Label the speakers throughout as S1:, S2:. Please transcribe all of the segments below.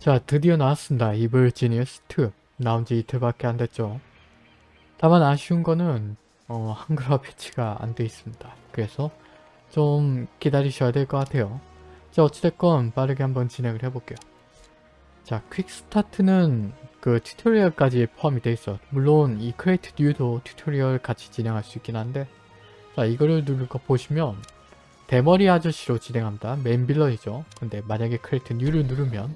S1: 자 드디어 나왔습니다. Evil Genius 2 나온 지 이틀밖에 안 됐죠. 다만 아쉬운 거는 어, 한글화 patch가 안 돼 있습니다. 그래서 좀 기다리셔야 될 것 같아요. 자 어찌됐건 빠르게 한번 진행을 해볼게요. 자 quick start는 그 tutorial까지 포함이 돼 있어. 물론 이 create new도 tutorial 같이 진행할 수 있긴 한데 자 이거를 누르고 보시면 대머리 아저씨로 진행합니다. main villain이죠. 근데 만약에 create new를 누르면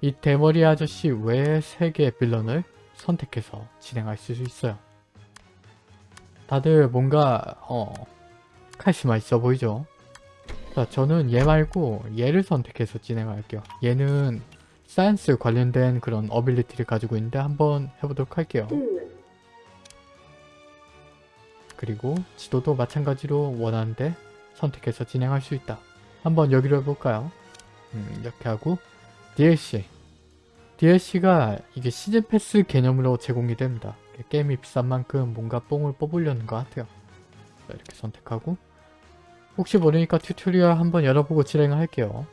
S1: 이 대머리 아저씨 외에 3개의 villain을 선택해서 진행할 수 있어요. 다들 뭔가 어 카리스마 있어 보이죠? 자 저는 얘 말고 얘를 선택해서 진행할게요. 얘는 science 관련된 그런 ability를 가지고 있는데 한번 해보도록 할게요. 그리고 지도도 마찬가지로 원하는데 선택해서 진행할 수 있다. 한번 여기로 해볼까요? 음, 이렇게 하고 DLC DLC가 이게 season pass 개념으로 제공이 됩니다. 게임이 비싼 만큼 뭔가 뽕을 뽑으려는 것 같아요. 자, 이렇게 선택하고 혹시 모르니까 tutorial 한번 열어보고 진행을 할게요.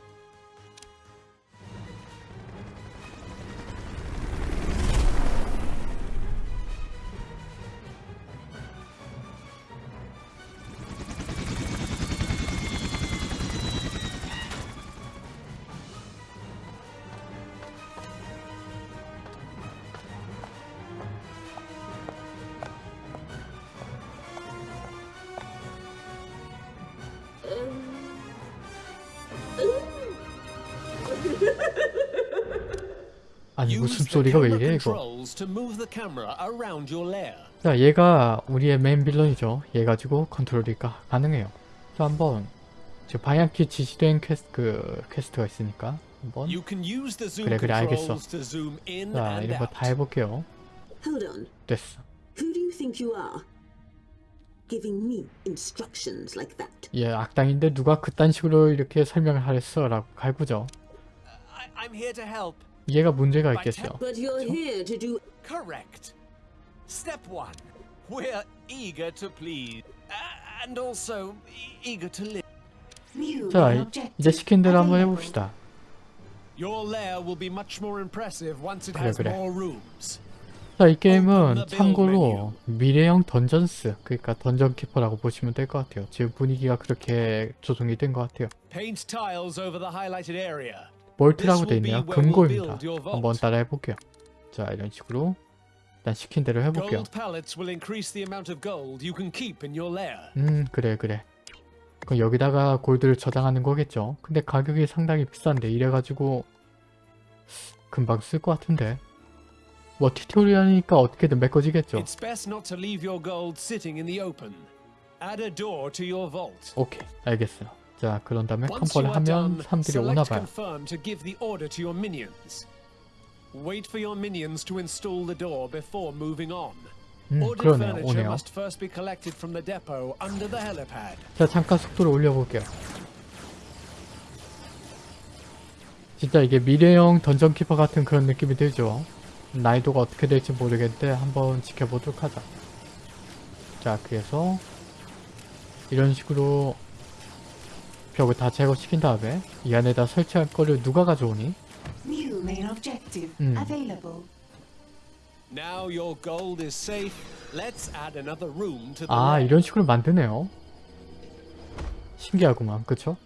S1: 아니 무슨 소리가 왜 이래 이거? 자 얘가 우리의 main villain이죠. 얘 가지고 컨트롤이 가, 가능해요. 자 한번. 저 방향키 지시된 퀘스트, 그 quest가 있으니까 한번.
S2: 그래 그래 알겠어.
S1: 자 이런 거 다 해볼게요. 됐어. 얘 악당인데 누가 그딴 식으로 이렇게 설명을 하랬어? 라고 갈구죠.
S2: I'm here to help.
S1: 얘가 문제가 있겠어요
S3: But you're here to do
S2: Correct. Step one. We're eager to please. Uh, and also e- eager to live.
S3: new
S1: 자 이- 이제 시킨 대로 한번
S3: available.
S1: 해봅시다
S2: Your lair will be much more impressive once it
S1: 그래, 그래.
S2: more rooms.
S1: 자, 이 게임은 참고로 미래형 던전스, 그러니까 던전 키퍼라고 보시면 될 것 같아요. 지금 분위기가 그렇게 조성이 된 것 같아요.
S2: Paint tiles over the highlighted area.
S1: 볼트라고
S2: be
S1: 있네요. 금고입니다. 한번 따라 해볼게요. 자, 이런 식으로 일단 시킨 대로 해볼게요. 음, 그래, 그래. 그럼 여기다가 골드를 저장하는 거겠죠. 근데 가격이 상당히 비싼데 이래가지고 금방 쓸 것 같은데. 뭐 튜토리얼이니까 어떻게든 메꿔지겠죠. 오케이, 알겠어요. 자, 그런 다음에 컴퍼를 하면 사람들이 오나봐요.
S2: Wait for your minions to install the door before moving on.
S1: 음, 그러네요. 오네요. 자 잠깐 속도를 올려볼게요 진짜 이게 미래형 던전 키퍼 같은 그런 느낌이 들죠 난이도가 어떻게 될지 모르겠는데 한번 지켜보도록 하자 자 그래서 이런 식으로 벽을 다 제거시킨 다음에 이 안에다 설치할 거를 누가 가져오니?
S4: New main objective available.
S2: Now your gold is safe. Let's add another room to the
S1: 아. 이런 식으로 만드네요 신기하구만 그쵸?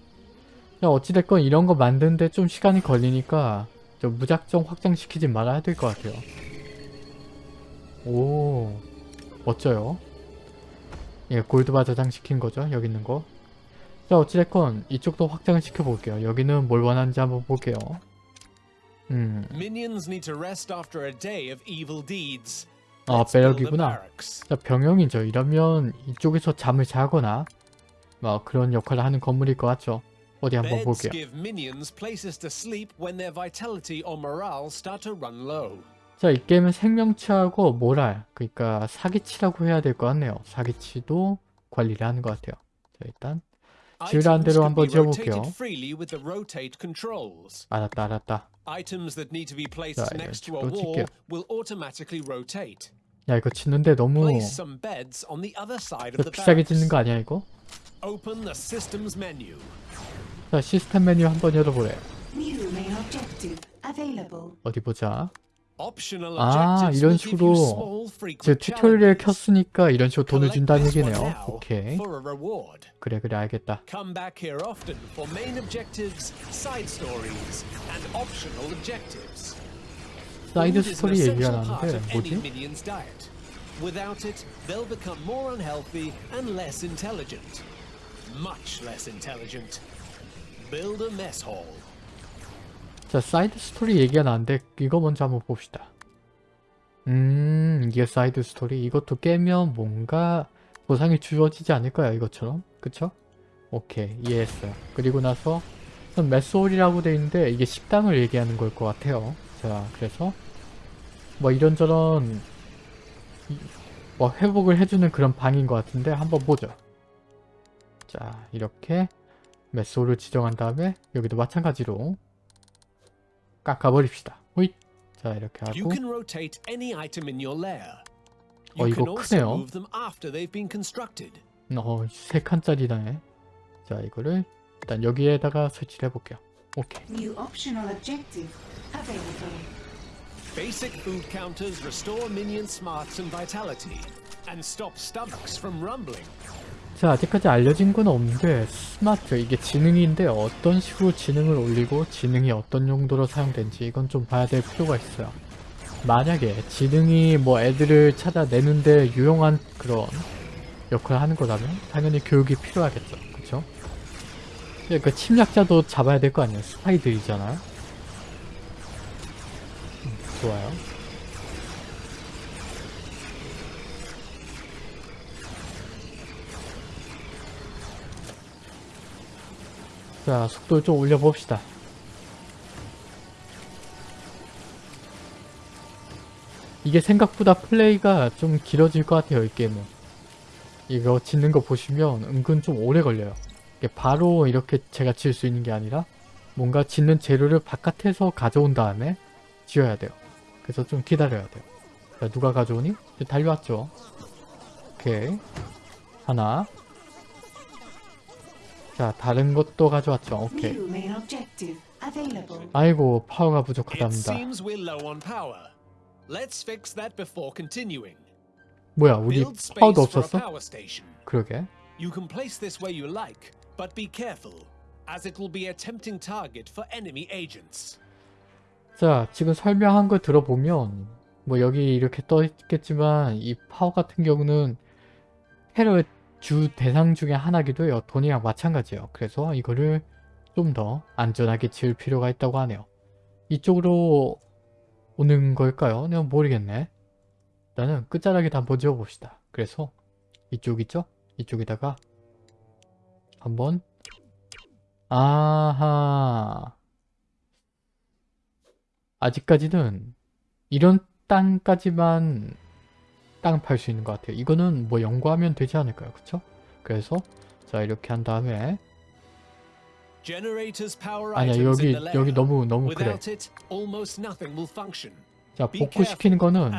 S1: 야 어찌됐건 이런 거 만드는데 좀 시간이 걸리니까 좀 무작정 확장시키지 말아야 될 것 같아요 오 멋져요 예 골드바 저장시킨 거죠 여기 있는 거 자 어찌됐건 이쪽도 확장을 시켜볼게요 여기는 뭘 원하는지 한번 볼게요 음. 아,
S2: barracks.
S1: 자, 병영이죠. 이러면 이쪽에서 잠을 자거나 뭐 그런 역할을 하는 건물일 것 같죠. 어디 한번 볼게요. 자, 이 게임은 생명치하고 모랄, 그러니까 사기치라고 해야 될 것 같네요. 사기치도 관리를 하는 것 같아요. 자, 일단 지으라는
S2: Items
S1: 대로
S2: can
S1: 한번
S2: be
S1: 지어볼게요.
S2: rotated freely with the rotate controls.
S1: 알았다, 알았다.
S2: Items that need to be placed
S1: 자, 이런
S2: next to a
S1: 식으로
S2: wall
S1: 칠게요.
S2: will automatically rotate.
S1: 야, 이거 짓는데 너무
S2: Place some beds on the other side of
S1: 저
S2: the
S1: 비싸게. 짓는 거 아니야, 이거?
S2: Open the system's menu.
S1: 자, 시스템 메뉴 한번
S4: available.
S1: 어디 보자. 아, 이런 식으로
S2: small,
S1: 제
S2: frequent
S1: 튜토리얼. 켰으니까 이런 식으로 돈을 준다는 얘기네요. 오케이. 그래 그래 알겠다. 사이드 스토리 얘기가 나는데 뭐지?
S2: minion's diet. Without it, they'll become more unhealthy and less intelligent. Much less intelligent. Build a mess hall.
S1: 자 side story 얘기가 나는데 이거 먼저 한번 봅시다. 음 이게 side story 이것도 깨면 뭔가 보상이 주어지지 않을까요 이것처럼 그쵸? 오케이 이해했어요. 그리고 나서 mess hall이라고 돼 있는데 이게 식당을 얘기하는 걸 것 같아요. 자 그래서 뭐 이런저런 이- 뭐 회복을 해주는 그런 방인 것 같은데 한번 보죠. 자 이렇게 메소를 지정한 다음에 여기도 마찬가지로 깎아버립시다. 호잇. 자 이렇게 하고. 어, 이거 크네요. 어, 세 칸짜리다네. 자 이거를 일단 여기에다가 설치를 해볼게요. 오케이.
S4: New optional objective available.
S2: Basic food counters restore minion smarts and vitality, and stop stomachs from rumbling.
S1: 자 아직까지 알려진 건 없는데 스마트 이게 지능인데 어떤 식으로 지능을 올리고 지능이 어떤 용도로 사용된지 이건 좀 봐야 될 필요가 있어요. 만약에 지능이 뭐 애들을 찾아내는데 유용한 그런 역할을 하는 거라면 당연히 교육이 필요하겠죠. 그쵸? 근데 그 침략자도 잡아야 될 거 아니에요. 스파이들이잖아요. 음, 좋아요. 자, 속도를 좀 올려봅시다. 이게 생각보다 플레이가 좀 길어질 것 같아요, 이 게임은. 이거 짓는 거 보시면 은근 좀 오래 걸려요. 바로 이렇게 제가 지을 수 있는 게 아니라 뭔가 짓는 재료를 바깥에서 가져온 다음에 지어야 돼요. 그래서 좀 기다려야 돼요. 자, 누가 가져오니? 달려왔죠. 오케이. 하나. 자, 다른 것도 가져왔죠. 오케이.
S4: New main objective available.
S1: 아이고, 파워가 부족하답니다. 뭐야, 우리 파워도 없었어? 그러게.
S2: You can place this where you like, but be careful, as it will be a tempting target for enemy agents.
S1: 자, 지금 설명한 걸 들어보면 뭐 여기 이렇게 떠 있겠지만 이 파워 같은 경우는 테러 주 대상 중에 하나기도 해요. 돈이랑 마찬가지예요. 그래서 이거를 좀 더 안전하게 지을 필요가 있다고 하네요. 이쪽으로 오는 걸까요? 내가 모르겠네. 일단은 끝자락에 다 한번 지어봅시다. 그래서 이쪽 있죠? 이쪽에다가 한번 아하 아직까지는 이런 땅까지만 땅 팔 수 있는 것 같아요. 이거는 뭐 연구하면 되지 않을까요? 그쵸? 그래서 자 이렇게 한 다음에 아니야 여기. 여기 너무 너무 그래. 자 복구시키는 거는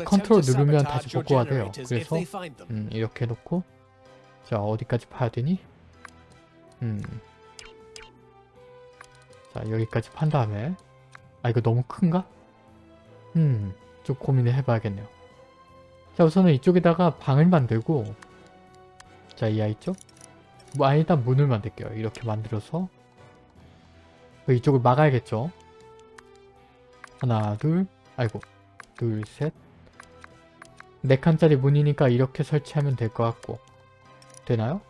S1: 네, 컨트롤 누르면 다시 복구가 돼요. 그래서. 음, 이렇게 해놓고 자 어디까지 파야 되니? 음. 자 여기까지 판 다음에 아 이거 너무 큰가? 음. 좀 고민을 해봐야겠네요. 자 우선은 이쪽에다가 방을 만들고 자 이 아이 쪽? 뭐 아니 일단 문을 만들게요. 이렇게 만들어서 그 이쪽을 막아야겠죠? 하나 둘 아이고 둘 셋 네 칸짜리 문이니까 이렇게 설치하면 될 것 같고 되나요?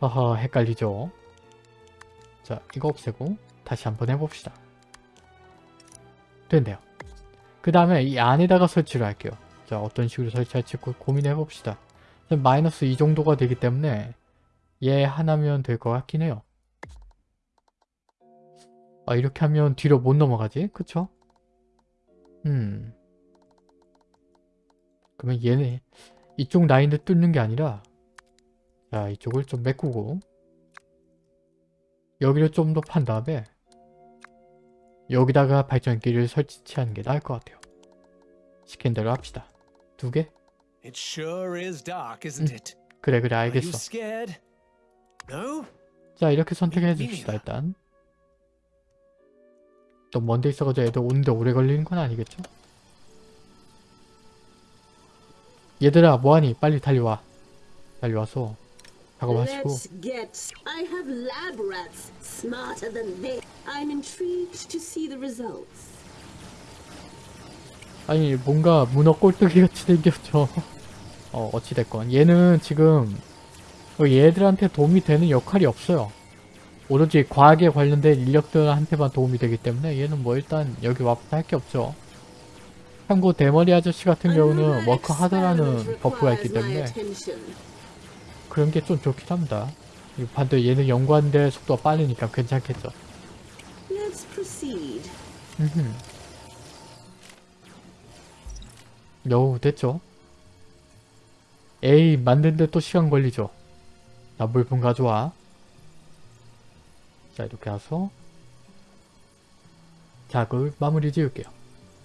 S1: 아하 헷갈리죠 자 이거 없애고 다시 한번 해봅시다 된대요 그 다음에 이 안에다가 설치를 할게요 자 어떤 식으로 설치할지 고, 고민해 봅시다 마이너스 이 정도가 되기 때문에 얘 하나면 될 것 같긴 해요 아 이렇게 하면 뒤로 못 넘어가지 그쵸? 음. 그러면 얘네 이쪽 라인을 뚫는 게 아니라 자 이쪽을 좀 메꾸고 여기를 좀 더 판 다음에 여기다가 발전기를 설치하는 게 나을 것 같아요. 시킨 대로 합시다. 두 개?
S2: It sure is dark, isn't
S1: 음.
S2: it?
S1: 그래 그래
S2: you
S1: 알겠어.
S2: No?
S1: 자 이렇게 선택해 줍시다 일단 또 먼데 있어가지고 애들 오는데 오래 걸리는 건 아니겠죠? 얘들아 뭐하니 빨리 달려와 달려와서 작업하시고
S3: Let's get. I have lab rats smarter than they. I'm intrigued to see the results.
S1: 아니 뭔가 문어 꼴뚜기 같이 생겼죠 어 어찌됐건 얘는 지금 어, 얘들한테 도움이 되는 역할이 없어요 오로지 과학에 관련된 인력들한테만 도움이 되기 때문에 얘는 뭐 일단 여기 와부터 할 게 없죠 참고 대머리 아저씨 같은 경우는
S3: Another
S1: work hard라는
S3: experiment
S1: buff가 있기 때문에. 그런 게 좀 좋긴 합니다 이 반대 얘는 연구하는데 속도가 빠르니까 괜찮겠죠. 음흠. 여우 됐죠? 에이 만드는데 또 시간 걸리죠? 나 물품 가져와 자 이렇게 해서 작을 마무리 지을게요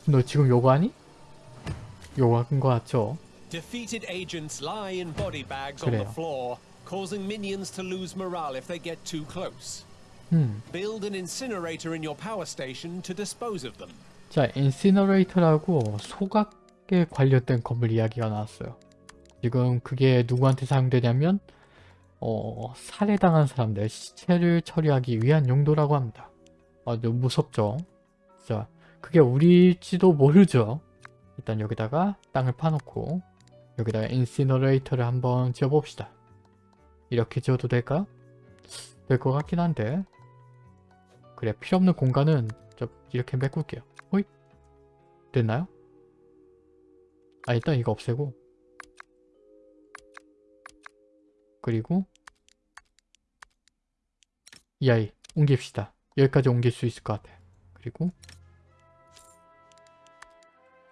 S1: 너 지금 요거 하니? 요거 한거 같죠? 그래요.
S2: causing minions to lose morale if they get too close.
S1: 음.
S2: Build an incinerator in your power station to dispose of them.
S1: 자, incinerator라고 소각 에 관련된 건물 이야기가 나왔어요. 지금 그게 누구한테 사용되냐면 어, 살해당한 사람들 시체를 처리하기 위한 용도라고 합니다. 아주 무섭죠? 자, 그게 우리일지도 모르죠. 일단 여기다가 땅을 파놓고 여기다가 incinerator를 한번 지어봅시다. 이렇게 지어도 될까? 될 것 같긴 한데 그래 필요없는 공간은 좀 이렇게 메꿀게요. 호잇 됐나요? 아 일단 이거 없애고 그리고 이 아이 옮깁시다. 여기까지 옮길 수 있을 것 같아. 그리고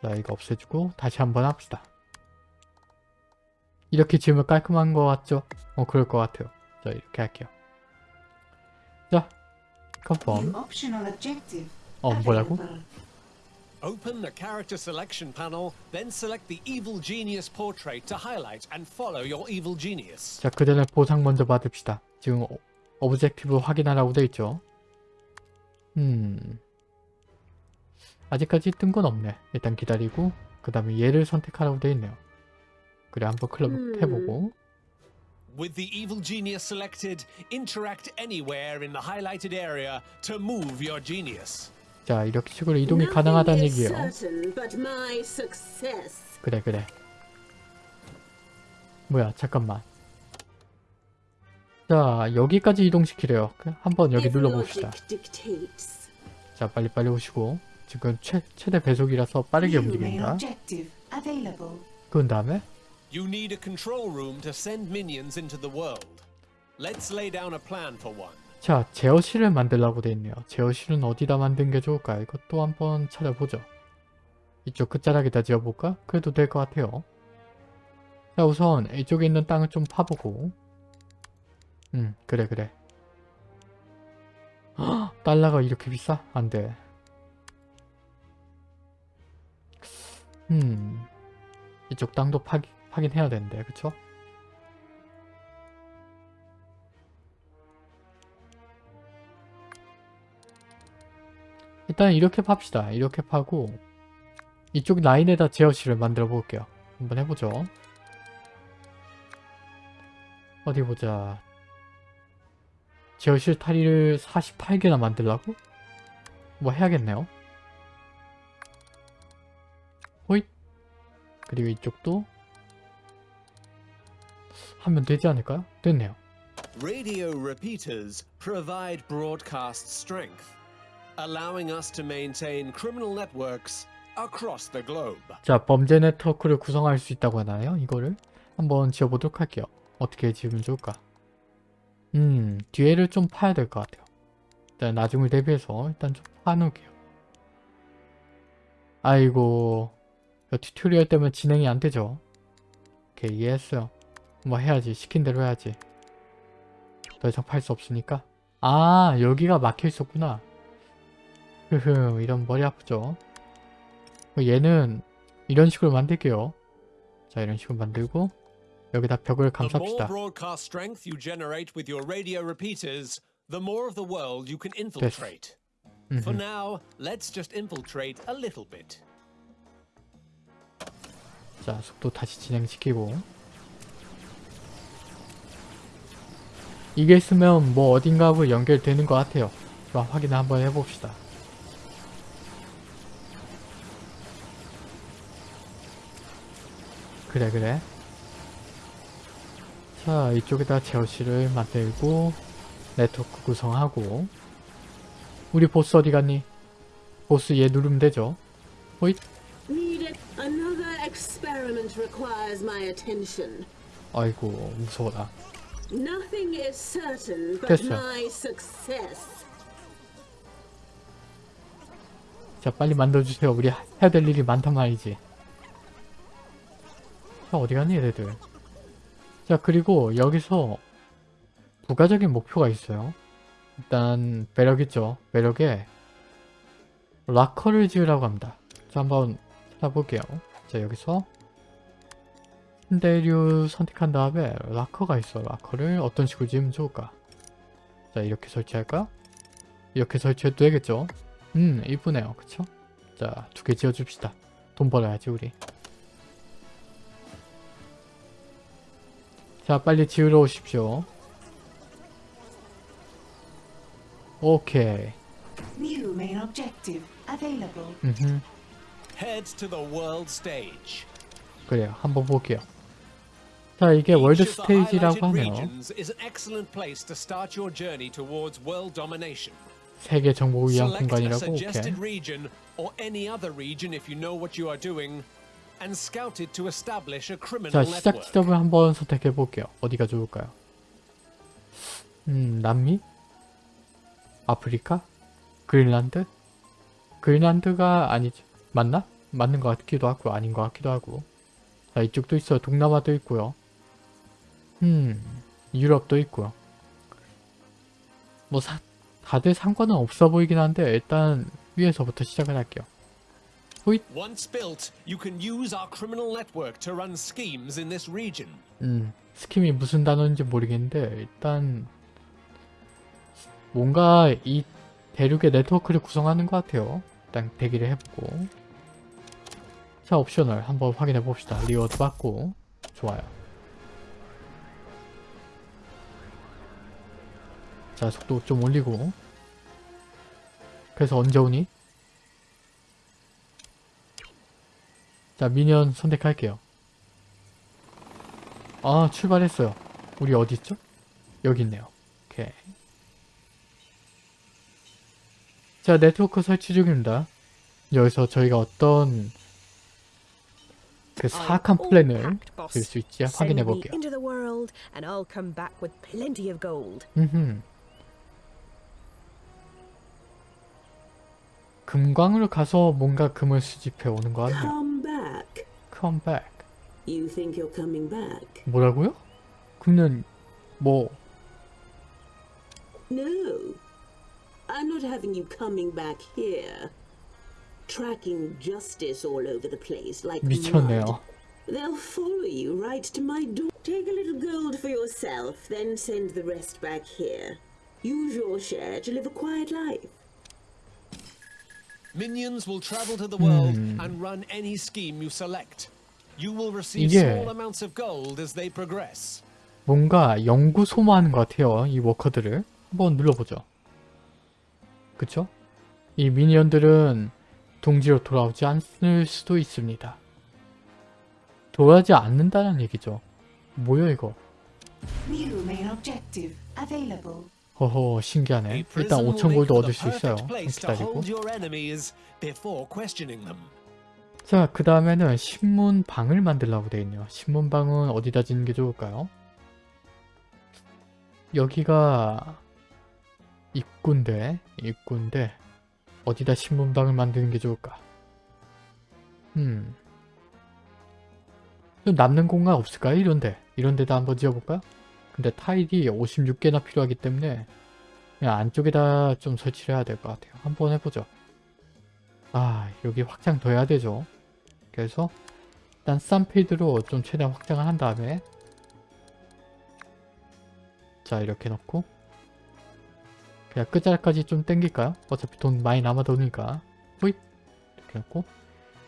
S1: 자 이거 없애주고 다시 한번 합시다. 이렇게 지으면 깔끔한 것 같죠? 어 그럴 것 같아요. 자 이렇게 할게요. 자
S4: confirm.
S1: 어 뭐라고?
S2: Open the character selection panel, then select the evil genius portrait to highlight and follow your evil genius.
S1: 자, 그 전에 보상 먼저 받읍시다. 지금 o- objective 확인하라고 돼 있죠. 음. 아직까지 뜬 건 없네. 일단 기다리고 그 다음에 얘를 선택하라고 돼 있네요. 그래 한번 클럽
S3: 음.
S1: 해보고
S2: With the evil genius selected, interact anywhere in the highlighted area to move your genius.
S1: 자 이렇게 식으로 이동이 가능하다는 얘기예요. 그래 그래. 뭐야 잠깐만. 자 여기까지 이동시키래요. 그, 한번 여기 눌러봅시다. 자 빨리빨리 오시고 지금 최, 최대 배속이라서 빠르게 움직인다.
S4: objective available.
S1: 그 다음에
S2: You need a control room to send minions into the world. Let's lay down a plan for one.
S1: 자, 제어실을 만들라고 돼 있네요. 제어실은 어디다 만든 게 좋을까? 이것도 한번 찾아보죠. 이쪽 끝자락에다 지어볼까? 그래도 될 것 같아요. 자, 우선 이쪽에 있는 땅을 좀 파보고 음, 그래 그래. 헉, 달러가 이렇게 비싸? 안 돼. 음, 이쪽 땅도 파, 파긴 해야 되는데, 그쵸? 일단 이렇게 팝시다. 이렇게 파고 이쪽 라인에다 제어실을 만들어 볼게요. 한번 해보죠. 어디 보자. 제어실 탈의를 48개나 만들라고? 뭐 해야겠네요. 호잇! 그리고 이쪽도 하면 되지 않을까요? 됐네요.
S2: Radio repeaters provide broadcast strength, allowing us to maintain criminal networks across the globe.
S1: 자, 범죄 네트워크를 구성할 수 있다고 하나요? 이거를 한번 지어 보도록 할게요. 어떻게 지으면 좋을까? 음, 뒤에를 좀 파야 될 것 같아요. 일단 나중을 대비해서 일단 좀 파놓을게요. 아이고, tutorial 때문에 진행이 안 되죠? 오케이, 이해했어요. 뭐 해야지. 시킨 대로 해야지. 더 이상 팔 수 없으니까. 아, 여기가 막혀 있었구나. 흐흠, 이런 머리 아프죠? 얘는 이런 식으로 만들게요. 자, 이런 식으로 만들고 여기다 벽을 감쌉시다.
S2: infiltrate. For now, let's just infiltrate a little bit.
S1: 자, 속도 다시 진행시키고. 이게 있으면 뭐 어딘가하고 연결되는 것 같아요. 자, 확인을 한번 해봅시다. 그래, 그래. 자, 이쪽에다 제어실을 만들고, 네트워크 구성하고, 우리 보스 어디 갔니? 보스 얘 누르면 되죠? 호잇! 아이고, 무서워라. 됐어. 자 빨리 만들어주세요 우리 해야 될 일이 많단 말이지 자 어디 갔니 얘네들? 자 그리고 여기서 부가적인 목표가 있어요. 일단 매력 있죠. 매력에 락커를 지으라고 합니다. 자 한번 찾아볼게요. 자 여기서 신대류 선택한 다음에 락커가 있어. 락커를 어떤 식으로 지으면 좋을까? 자 이렇게 설치할까? 이렇게 설치해도 되겠죠? 음 이쁘네요. 그쵸? 자 두 개 지어줍시다. 돈 벌어야지 우리 자 빨리 지으러 오십시오 오케이
S4: New main objective available.
S1: 음흠
S2: Head to the world stage.
S1: 그래요 한번 볼게요 자 이게 월드 스테이지라고 하네요. 세계 정복을 위한 공간이라고 오케이 자 시작. 지점을 한번 선택해 볼게요. 어디가 좋을까요? 음 남미? 아프리카? 그린란드? 그린란드가 아니지. 맞나? 맞는 것 같기도 하고 아닌 것 같기도 하고. 자 이쪽도 있어요. 동남아도 있고요. 음 유럽도 있고요. 뭐 사, 다들 상관은 없어 보이긴 한데 일단 위에서부터 시작을 할게요
S2: Once built, you can use our criminal network to run schemes in this region.
S1: 음, scheme이 무슨 단어인지 모르겠는데 일단 뭔가 이 대륙의 네트워크를 구성하는 것 같아요. 일단 대기를 해보고 자 optional 한번 확인해 봅시다. reward 받고 좋아요. 자 속도 좀 올리고 그래서 언제 오니? 자 미니언 선택할게요. 아 출발했어요 우리 어디 있죠? 여기 있네요 오케이 자 네트워크 설치 중입니다 여기서 저희가 어떤 그 사악한 플랜을 줄수 있지 확인해 볼게요. 음흠. 금광으로 가서 뭔가 금을 수집해 오는 거 같네요
S3: Come back.
S1: Come back
S3: You think you're coming back?
S1: 뭐라고요? 그는 뭐
S3: No. I'm not having you coming back here. Tracking justice all over the place like mud.
S1: 미쳤네요
S3: They'll follow you right to my door. Take a little gold for yourself, then send the rest back here. Use your share to live a quiet life.
S2: Minions will travel to the world
S1: Hmm.
S2: and run any scheme you select. You will receive small amounts of gold as they progress.
S1: 뭔가 연구 소모하는 것 같아요. 이 워커들을 한번 눌러보죠. 그쵸? 이 미니언들은 동지로 돌아오지 않을 수도 있습니다. 돌아오지 않는다는 얘기죠. 뭐야 이거?
S4: New main objective available.
S1: 허허 신기하네. 일단
S2: prison will
S1: 5천
S2: make
S1: 골드
S2: for
S1: 얻을 수 있어요. 기다리고. 자, 그 다음에는 신문방을 만들라고 되어 있네요. 신문방은 어디다 짓는 게 좋을까요? 여기가 입구인데, 입구인데, 어디다 신문방을 만드는 게 좋을까? 음. 좀 남는 공간 없을까요? 이런데. 이런데다 한번 지어볼까요? 근데 타일이 56개나 필요하기 때문에 그냥 안쪽에다 좀 설치를 해야 될 것 같아요. 한번 해보죠. 아, 여기 확장 더 해야 되죠. 그래서 일단 싼 필드로 좀 최대한 확장을 한 다음에 자 이렇게 놓고 그냥 끝자락까지 좀 땡길까요? 어차피 돈 많이 남아도니까 호잇 이렇게 놓고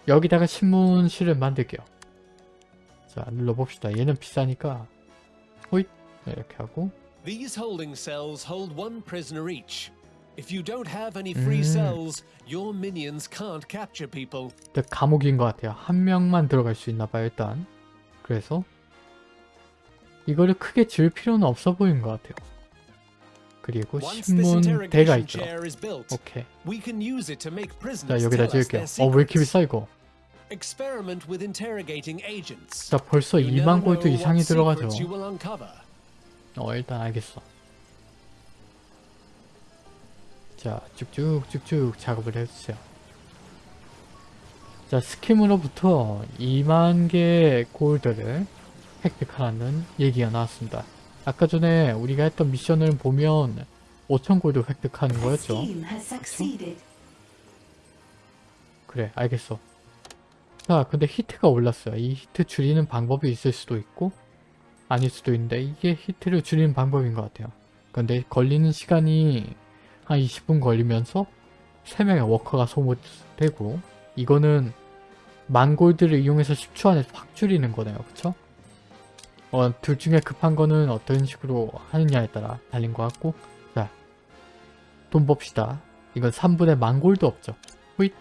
S1: 여기다가 신문실을 만들게요 자 눌러봅시다 얘는 비싸니까 호잇 이렇게 하고
S2: These holding cells hold one prisoner each. If you don't have any free
S1: Mm.
S2: cells, your minions can't capture people.
S1: 일단 감옥인 것 같아요 한 명만 들어갈 수 있나 봐요 일단 그래서 이거를 크게 지을 필요는 없어 보이는 것 같아요 그리고 신문대가 있죠 오케이 자 여기다 지을게요 어 왜 이렇게. 비싸 이거. 자 벌써
S2: You never
S1: 2만 골드 이상이 들어가죠 어 일단 알겠어. 자 쭉쭉 쭉쭉 작업을 해주세요. 자 스킴으로부터 2만 개의 골드를 획득하라는 얘기가 나왔습니다. 아까 전에 우리가 했던 미션을 보면 5천 골드 획득하는
S4: The
S1: 거였죠. 그래 알겠어. 자 근데 heat가 올랐어요. 이 heat 줄이는 방법이 있을 수도 있고 아닐 수도 있는데 이게 heat를 줄이는 방법인 것 같아요. 근데 걸리는 시간이 한 20분 걸리면서 3명의 워커가 소모되고 이거는 만골드를 이용해서 10초 안에 확 줄이는 거네요. 그쵸? 어, 둘 중에 급한 거는 어떤 식으로 하느냐에 따라 달린 것 같고 자 돈 봅시다. 이건 3분의 만골드 없죠. 호잇!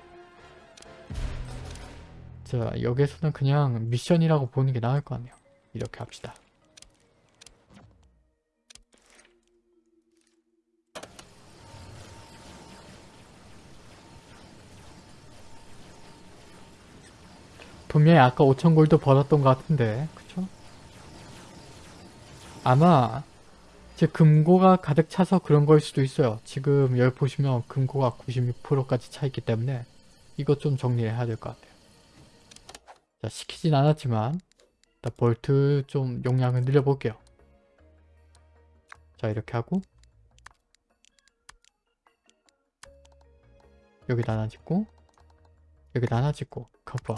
S1: 자 여기에서는 그냥 미션이라고 보는 게 나을 것 같네요. 이렇게 합시다 분명히 아까 5천 골드 벌었던 것 같은데 그쵸? 아마 제 금고가 가득 차서 그런 거일 수도 있어요. 지금 여기 보시면 금고가 96%까지 차 있기 때문에 이거 좀 정리를 해야 될 것 같아요. 자 시키진 않았지만 일단 볼트 좀 용량을 늘려볼게요. 자 이렇게 하고 여기다 하나 짓고 여기다 하나 짓고 커버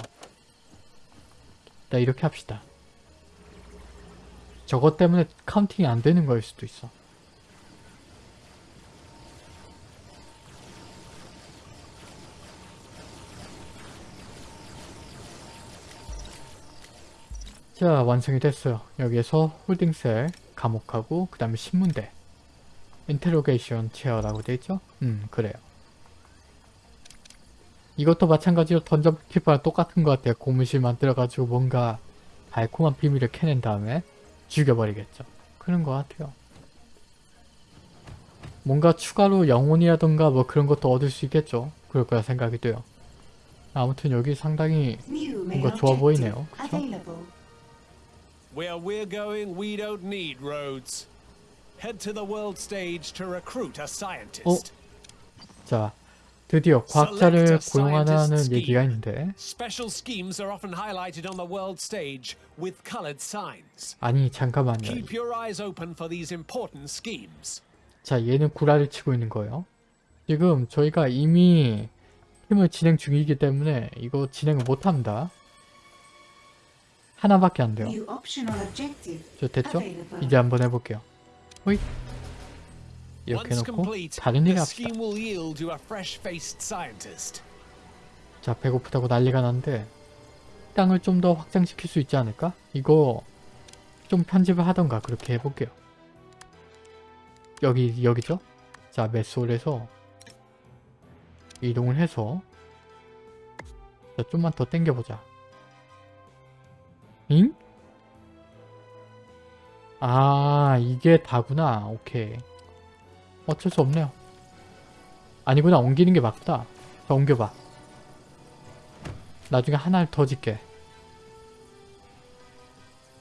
S1: 자 이렇게 합시다. 저것 때문에 counting이 안 되는 거일 수도 있어. 자 완성이 됐어요. 여기에서 holding cell 감옥하고 그 다음에 심문대. 인테로게이션 체어라고 되어있죠? 음 그래요 이것도 마찬가지로 던전 키퍼랑 똑같은 것 같아요. 고무실 만들어가지고 뭔가 달콤한 비밀을 캐낸 다음에 죽여버리겠죠. 그런 것 같아요. 뭔가 추가로 영혼이라던가 뭐 그런 것도 얻을 수 있겠죠. 그럴 거라 생각이 돼요. 아무튼 여기 상당히 뭔가 좋아 보이네요. 그쵸?
S2: Where we're going, we don't need roads. Head to the world stage to recruit a scientist.
S1: 자 드디어 과학자를
S2: scientist
S1: 얘기가. 있는데. 아니 잠깐만요. 자 얘는 구라를 치고 있는 거예요 지금 저희가 이미 팀을 진행 중이기 때문에 이거 진행을 못합니다 하나밖에 안 돼요 저 됐죠? 이제 한번 해볼게요 호잇 이렇게 해놓고 다른 일 합시다
S2: scientist.
S1: 자 배고프다고 난리가 났는데 땅을 좀 더 확장시킬 수 있지 않을까? 이거 좀 편집을 하던가 그렇게 해볼게요 여기 여기죠? 자 메솔에서 이동을 해서 자 좀만 더 당겨보자 잉? 아 이게 다구나 오케이 어쩔 수 없네요. 아니구나 옮기는 게 맞다. 자 옮겨봐. 나중에 하나를 더 짓게.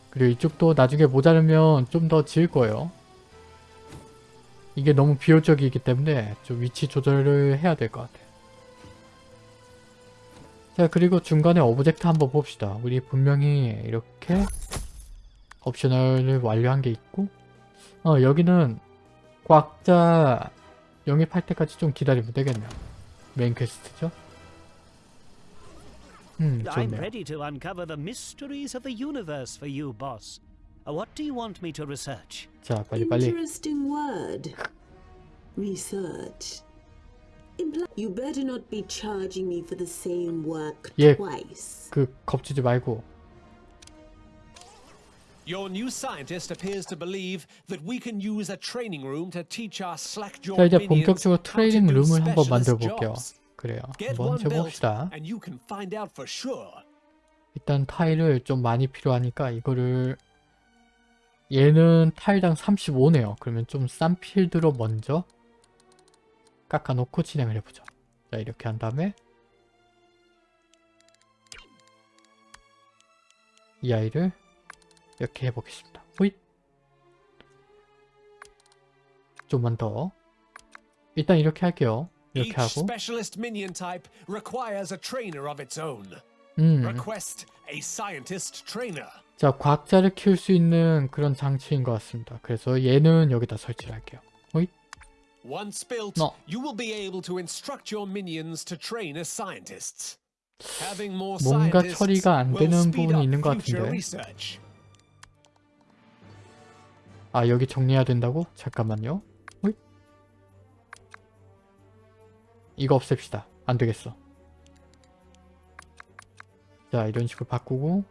S1: 그리고 이쪽도 나중에 모자르면 좀 더 지을 거예요. 이게 너무 비효적이기 때문에 좀 위치 조절을 해야 될 것 같아요. 자 그리고 중간에 object 한번 봅시다. 우리 분명히 이렇게 optional을 완료한 게 있고 어 여기는 과학자 영입할 때까지 좀 기다리면 되겠네요 main quest죠 음
S5: I'm ready to uncover the mysteries of the universe for you, boss. Uh, What do you want me to research?
S1: 자 빨리 빨리
S3: Interesting word. Research. You better not be charging me for the same work twice.
S1: 그 겁주지 말고
S2: Your new scientist appears to believe that we can use a training room to teach our
S1: 자
S2: slack-jawed
S1: 이제 본격적으로 트레이닝 룸을 한번 만들어 볼게요. 그래요 한번 해봅시다. 일단 타일을 좀 많이 필요하니까 이거를 얘는 타일당 35네요. 그러면 좀 싼 필드로 먼저 깎아놓고 진행을 해보죠. 자 이렇게 한 다음에 이 아이를 이렇게 해보겠습니다. 호잇 좀만 더 일단 이렇게 할게요. 이렇게 하고. 음. 자, 과학자를 키울 수 있는 그런 장치인 것 같습니다. 그래서 얘는 여기다 설치를 할게요. 호잇.
S2: Once built,
S1: No.
S2: you will be able to instruct your minions to train as scientists. Having more
S1: 뭔가
S2: scientists
S1: 처리가 안
S2: will
S1: 되는
S2: speed
S1: 부분이
S2: up
S1: 있는 것
S2: future
S1: 같은데. 아, 여기 정리해야 된다고? 잠깐만요. 호잇. 이거 없앱시다. 안 되겠어. 자, 이런 식으로 바꾸고.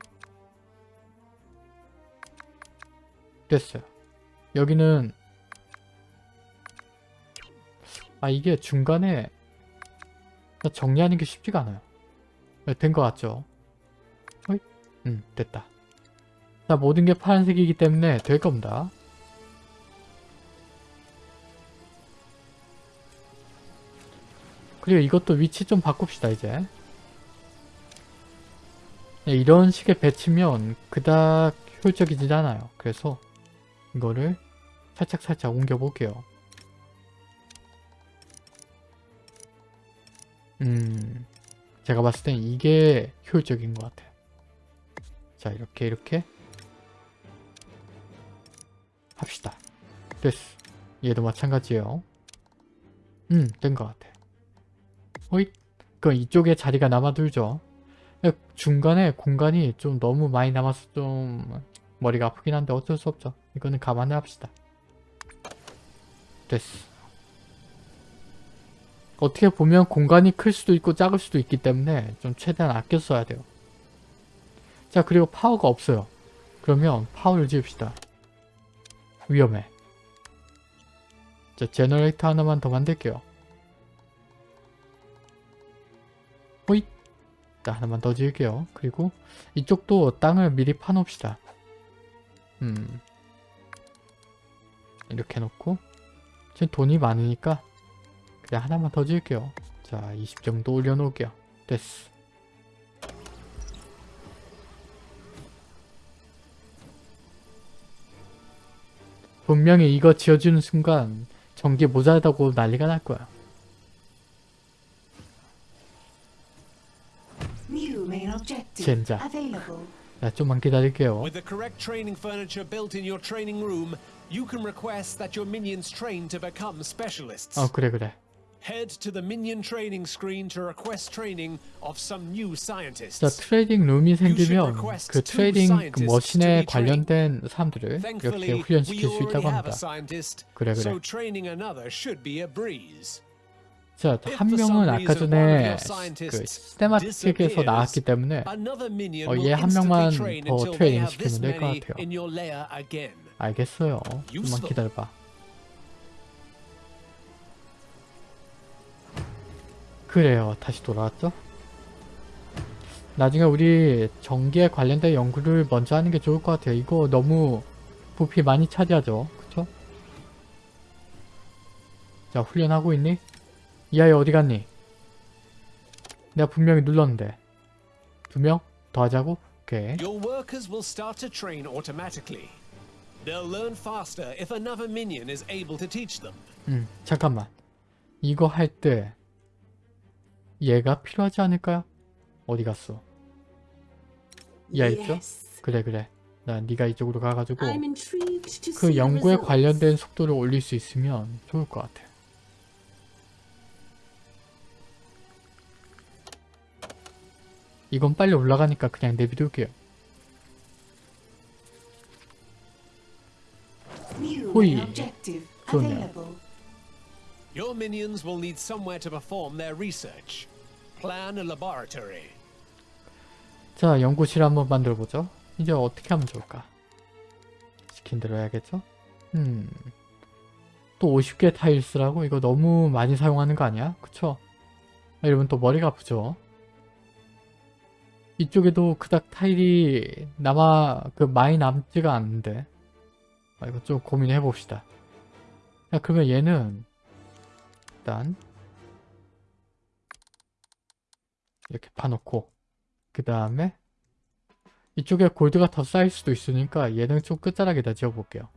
S1: 됐어요. 여기는 아 이게 중간에 정리하는 게 쉽지가 않아요. 된 것 같죠? 호잇. 음, 됐다. 자, 모든 게 파란색이기 때문에 될 겁니다. 그리고 이것도 위치 좀 바꿉시다, 이제. 네, 이런 식의 배치면 그닥 효율적이지 않아요. 그래서 이거를 살짝살짝 옮겨 볼게요. 음, 제가 봤을 땐 이게 효율적인 것 같아요. 자, 이렇게 이렇게 합시다. 됐어. 얘도 마찬가지예요. 음, 된 것 같아. 호잇. 그럼 이쪽에 자리가 남아들죠. 중간에 공간이 좀 너무 많이 남아서 좀 머리가 아프긴 한데 어쩔 수 없죠. 이거는 감안해 합시다. 됐어. 어떻게 보면 공간이 클 수도 있고 작을 수도 있기 때문에 좀 최대한 아껴 써야 돼요. 자 그리고 파워가 없어요. 그러면 파워를 지읍시다. 위험해. 자 generator 하나만 더 만들게요. 자 하나만 더 지을게요. 그리고 이쪽도 땅을 미리 파놓읍시다. 음. 이렇게 해놓고 지금 돈이 많으니까 그냥 하나만 더 지을게요. 자, 20 정도 올려놓을게요. 됐어. 분명히 이거 지어주는 순간 전기 모자라다고 난리가 날 거야. 젠장. 자, 좀만 기다릴게요.
S2: With the correct training furniture built in your training room, you can request that your minions train to become specialists.
S1: 어, 그래, 그래.
S2: Head to the minion training screen to request training of some new
S1: 자,
S2: scientists.
S1: 트레이딩 룸이 생기면 그 trading 그 machine에 관련된 사람들을 이렇게 훈련시킬 수 있다고 합니다. 그래, 그래.
S2: so training another should be a breeze.
S1: 자, 한 명은 아까 전에 그 cinematic에서 나왔기 때문에 어, 얘 한 명만 더 트레이닝 시키면 될 것 같아요. 알겠어요. 좀만. 기다려봐. 그래요. 다시 돌아왔죠? 나중에 우리 전기에 관련된 연구를 먼저 하는 게 좋을 것 같아요. 이거 너무 부피 많이 차지하죠. 그쵸? 자, 훈련하고 있니? 이 아이 어디 갔니? 내가 분명히 눌렀는데. 두 명? 더 하자고? 오케이.
S2: Your workers will start to train automatically. They'll learn faster if another minion is able to teach them.
S1: 음, 잠깐만. 이거 할 때 얘가 필요하지 않을까요? 어디 갔어? 얘 있죠? 그래 그래. 나 네가 이쪽으로 가가지고 그 연구에. 관련된 속도를 올릴 수 있으면 좋을 것 같아. 이건 빨리 올라가니까 그냥 내비둘게요.
S4: Objective
S1: 좋네요.
S2: Your minions will need somewhere to perform their research. Plan a laboratory.
S1: 자, 연구실 한번 만들어보죠. 이제 어떻게 하면 좋을까? 시킨 대로 해야겠죠? 음... 또 50개 타일스라고? 이거 너무 많이 사용하는 거 아니야? 그쵸? 아, 이러면 또 머리가 아프죠? 이쪽에도 그닥 타일이 남아, 그 많이 남지가 않는데. 아, 이거 좀 고민해 봅시다. 자, 그러면 얘는 일단 이렇게 파놓고 그 다음에 이쪽에 골드가 더 쌓일 수도 있으니까 얘는 좀 끝자락에다 지어볼게요.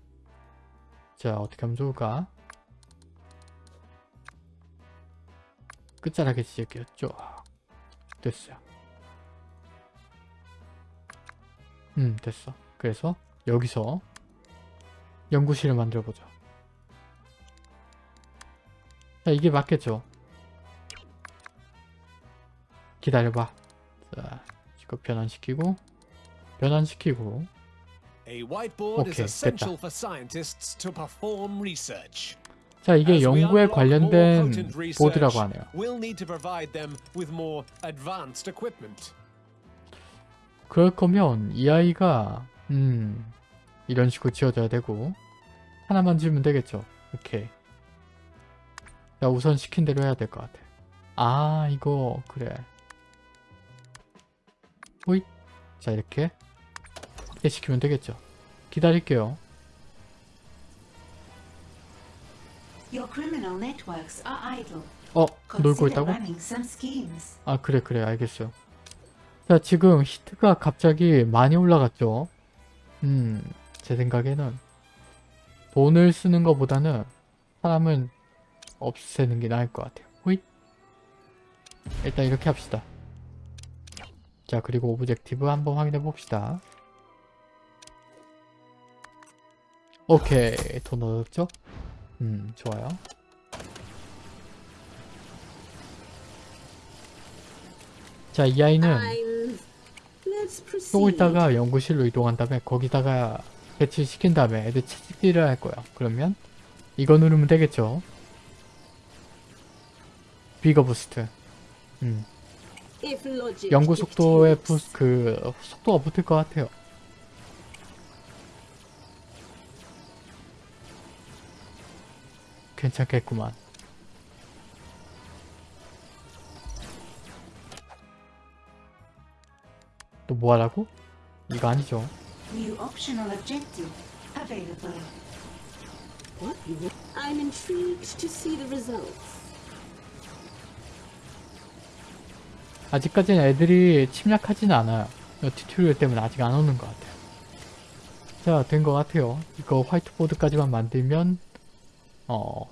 S1: 자 어떻게 하면 좋을까? 끝자락에 지을게요. 쫙 됐어요. 음 됐어. 그래서 여기서 연구실을 만들어보죠. 자 이게 맞겠죠? 기다려봐. 자 이거 변환시키고 변환시키고
S2: perform research.
S1: 자 이게 연구에 관련된 보드라고 하네요. 그럴 거면 이 아이가 음 이런 식으로 지어져야 되고 하나만 지으면 되겠죠. 오케이. 자 우선 시킨 대로 해야 될 것 같아. 아 이거 그래. 호잇. 자 이렇게 이렇게 시키면 되겠죠. 기다릴게요. 어 놀고 있다고? 아 그래 그래 알겠어요 자 지금 heat가 갑자기 많이 올라갔죠. 음 제 생각에는 돈을 쓰는 것보다는 사람은 없애는 게 나을 것 같아요. 호잇! 일단 이렇게 합시다. 자 그리고 objective 한번 확인해 봅시다. 오케이 돈 얻었죠? 음 좋아요. 자 이 아이는 조금 있다가 연구실로 이동한 다음에 거기다가 배치시킨 다음에 애들 채찍질을 할 거야. 그러면 이거 누르면 되겠죠. 비거 부스트. 음. 연구 속도에 부,
S3: dictates.
S1: 그 속도가 붙을 것 같아요. 괜찮겠구만. 또 뭐하라고? 이거 아니죠.
S4: New optional objective available.
S3: What? I'm intrigued to see the results.
S1: 아직까지는 애들이 침략하진 않아요. 이 tutorial 때문에 아직 안 오는 것 같아요. 자, 된 것 같아요. 이거 화이트보드까지만 만들면 어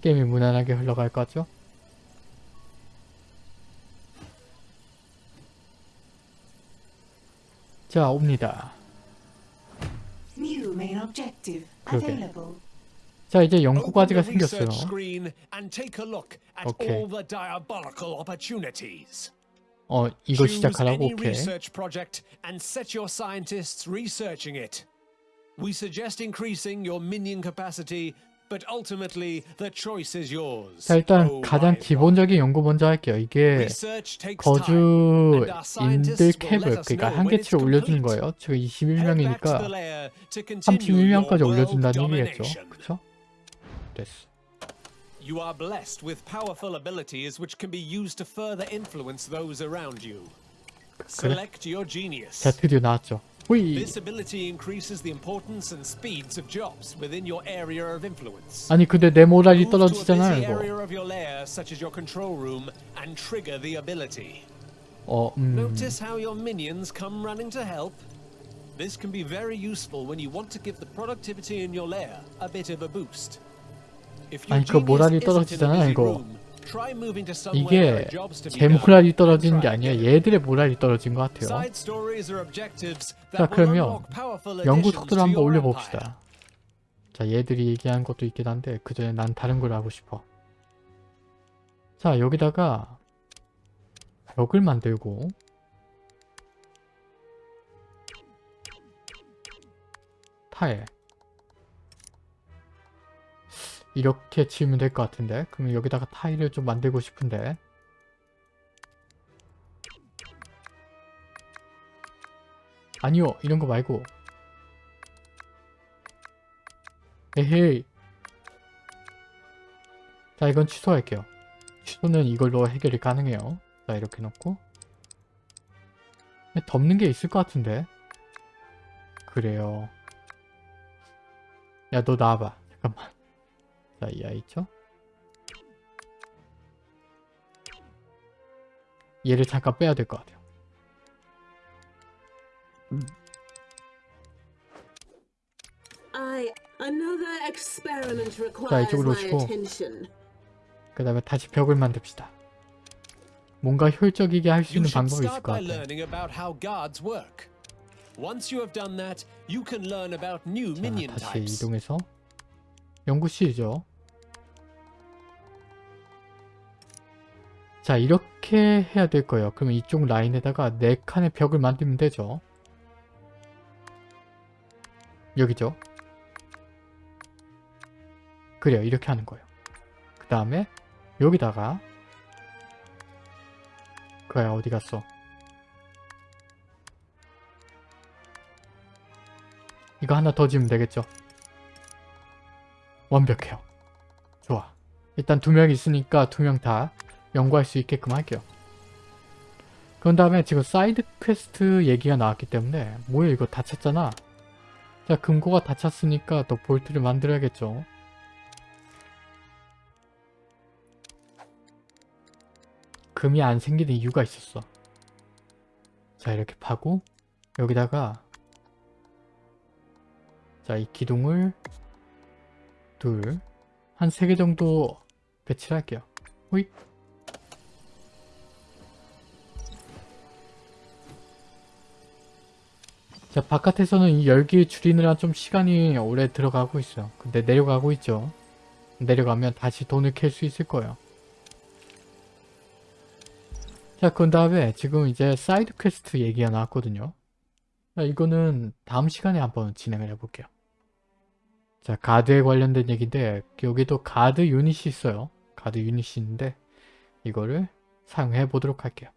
S1: 게임이 무난하게 흘러갈 거죠. 자, 옵니다.
S4: New main objective
S1: 그러게.
S4: available.
S1: 자, 이제 연구
S2: Open
S1: 과제가
S2: the research
S1: 생겼어요.
S2: screen and take a look at
S1: Okay.
S2: all the diabolical opportunities.
S1: 어, 이거
S2: Choose
S1: 시작하라고?
S2: any
S1: 오케이.
S2: research project and set your scientists researching it. We suggest increasing your minion capacity, but ultimately the choice is yours.
S1: 자, 일단
S2: Oh,
S1: 가장 기본적인 연구 먼저 할게요. 이게 거주인들 캡을 그러니까 한계치를 올려주는. 거예요.
S2: the
S1: 21명이니까
S2: lair to continue
S1: 31명까지
S2: your world
S1: 올려준다는 얘기겠죠. 그쵸? 됐어.
S2: You are blessed with powerful abilities which can be used to further influence those around you. Select your genius.
S1: 자, 드디어 나왔죠. 후이!
S2: This ability increases the importance and speeds of jobs within your area of influence.
S1: 아니 근데 내 모랄이
S2: Move to a busy
S1: 떨어지잖아요, 이거.
S2: area of your lair, such as your control room, and trigger the ability.
S1: 어, 음...
S2: Notice how your minions come running to help? This can be very useful when you want to give the productivity in your lair a bit of a boost. If your
S1: 아니, 그
S2: genius
S1: 모랄이
S2: isn't in a
S1: 떨어지잖아요,
S2: busy
S1: 이거.
S2: room,
S1: 이게 제. 모랄이 떨어지는 게 아니라. 얘들의 모랄이 떨어진 것 같아요. 자, 그러면 연구 속도를 한번. 올려봅시다. 자, 얘들이 얘기한 것도 있긴 한데 그 전에 난 다른 걸 하고 싶어. 자, 여기다가 벽을 만들고 타일 이렇게 지으면 될 것 같은데. 그러면 여기다가 타일을 좀 만들고 싶은데. 아니요 이런 거 말고. 에헤이. 자 이건 취소할게요. 취소는 이걸로 해결이 가능해요. 자 이렇게 놓고. 덮는 게 있을 것 같은데. 그래요. 야 너 나와봐. 잠깐만 자 이 아이 있죠 얘를 잠깐 빼야 될 것 같아요
S3: experiment requires
S1: 이쪽으로 오시고. 그 다음에 다시 벽을 만듭시다 뭔가 효율적이게 할 수 있는 방법이 있을 것 같아요 자, 다시. 이동해서 연구실이죠. 자 이렇게 해야 될 거예요. 그러면 이쪽 라인에다가 네 칸의 벽을 만들면 되죠. 여기죠. 그래요. 이렇게 하는 거예요. 그 다음에 여기다가 그야 어디 갔어? 이거 하나 더 지으면 되겠죠? 완벽해요. 좋아. 일단 두 명 있으니까 두 명 다 연구할 수 있게끔 할게요. 그런 다음에 지금 side quest 얘기가 나왔기 때문에 뭐야 이거 다 찼잖아. 자 금고가 다 찼으니까 또 vault를 만들어야겠죠. 금이 안 생기는 이유가 있었어. 자 이렇게 파고 여기다가 자 이 기둥을 둘, 한 세 개 정도 배치를 할게요. 호잇. 자, 바깥에서는 이 열기 줄이느라 좀 시간이 오래 들어가고 있어요. 근데 내려가고 있죠. 내려가면 다시 돈을 캘 수 있을 거예요. 자, 그 다음에 지금 이제 side quest 얘기가 나왔거든요. 자, 이거는 다음 시간에 한번 진행을 해볼게요. 자, 가드에 관련된 얘기인데 여기도 가드 유닛이 있어요. 가드 유닛이 있는데 이거를 사용해 보도록 할게요.